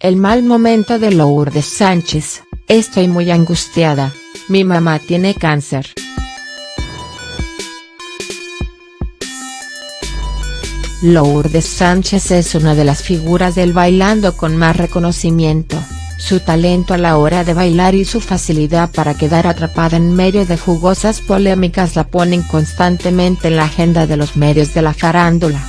el mal momento de Lourdes Sánchez, estoy muy angustiada, mi mamá tiene cáncer. Lourdes Sánchez es una de las figuras del bailando con más reconocimiento, su talento a la hora de bailar y su facilidad para quedar atrapada en medio de jugosas polémicas la ponen constantemente en la agenda de los medios de la farándula.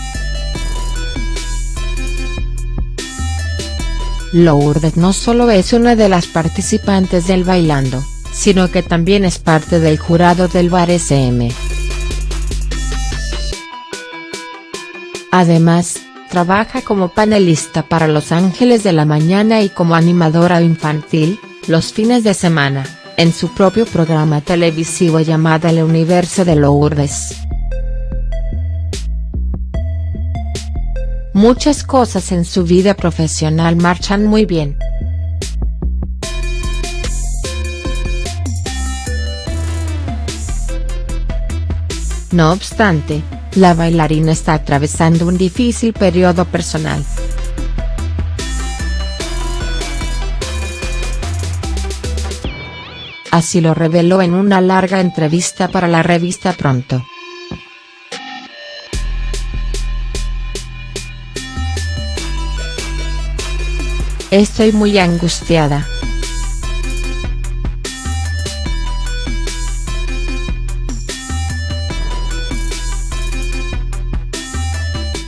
Lourdes no solo es una de las participantes del Bailando, sino que también es parte del jurado del Bar SM. Además, trabaja como panelista para Los Ángeles de la Mañana y como animadora infantil, los fines de semana, en su propio programa televisivo llamado El Universo de Lourdes. Muchas cosas en su vida profesional marchan muy bien. No obstante, la bailarina está atravesando un difícil periodo personal. Así lo reveló en una larga entrevista para la revista Pronto. Estoy muy angustiada.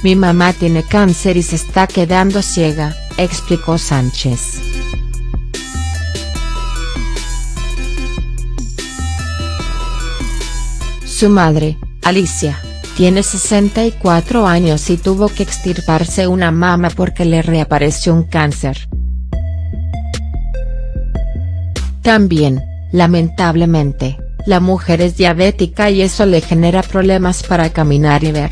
Mi mamá tiene cáncer y se está quedando ciega, explicó Sánchez. Su madre, Alicia, tiene 64 años y tuvo que extirparse una mama porque le reapareció un cáncer. También, lamentablemente, la mujer es diabética y eso le genera problemas para caminar y ver.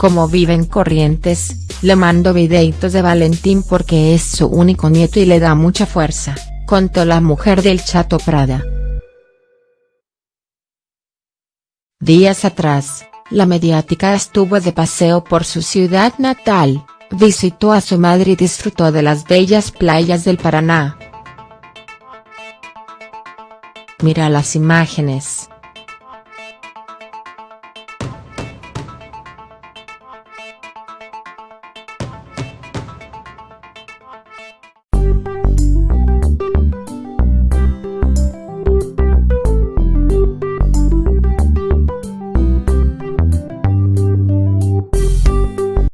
como viven Corrientes, le mando videitos de Valentín porque es su único nieto y le da mucha fuerza, contó la mujer del Chato Prada. Días atrás, la mediática estuvo de paseo por su ciudad natal, visitó a su madre y disfrutó de las bellas playas del Paraná. Mira las imágenes.